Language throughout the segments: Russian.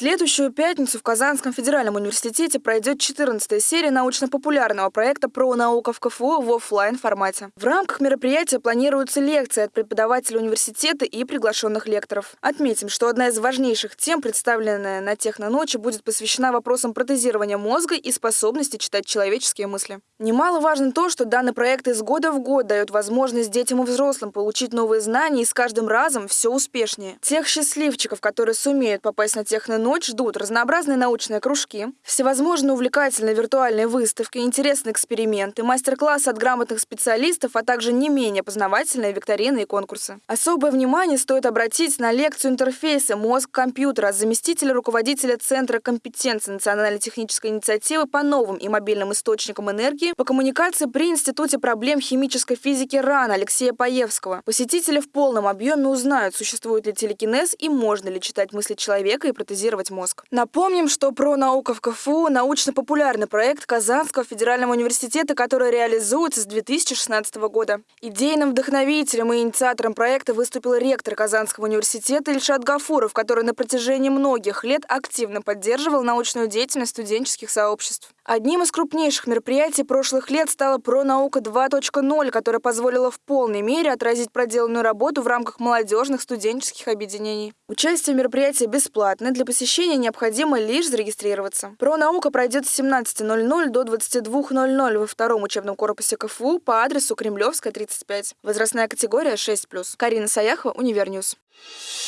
следующую пятницу в Казанском федеральном университете пройдет 14-я серия научно-популярного проекта про науку в КФУ в офлайн формате. В рамках мероприятия планируются лекции от преподавателей университета и приглашенных лекторов. Отметим, что одна из важнейших тем, представленная на Техноночи, будет посвящена вопросам протезирования мозга и способности читать человеческие мысли. Немаловажно то, что данный проект из года в год дает возможность детям и взрослым получить новые знания и с каждым разом все успешнее. Тех счастливчиков, которые сумеют попасть на Техноночь, ждут разнообразные научные кружки, всевозможные увлекательные виртуальные выставки, интересные эксперименты, мастер-классы от грамотных специалистов, а также не менее познавательные викторины и конкурсы. Особое внимание стоит обратить на лекцию интерфейса «Мозг-компьютер» от заместителя руководителя Центра компетенции Национальной технической инициативы по новым и мобильным источникам энергии по коммуникации при Институте проблем химической физики РАН Алексея Паевского. Посетители в полном объеме узнают, существует ли телекинез и можно ли читать мысли человека и протезировать мозг. Напомним, что про наука в КФУ – научно-популярный проект Казанского федерального университета, который реализуется с 2016 года. Идейным вдохновителем и инициатором проекта выступил ректор Казанского университета Ильшат Гафуров, который на протяжении многих лет активно поддерживал научную деятельность студенческих сообществ. Одним из крупнейших мероприятий прошлых лет стала «Пронаука 2.0», которая позволила в полной мере отразить проделанную работу в рамках молодежных студенческих объединений. Участие в мероприятии бесплатное, для посещения необходимо лишь зарегистрироваться. «Пронаука» пройдет с 17.00 до 22.00 во втором учебном корпусе КФУ по адресу Кремлевская, 35. Возрастная категория 6+. Карина Саяхова, Univer News.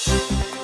Thank you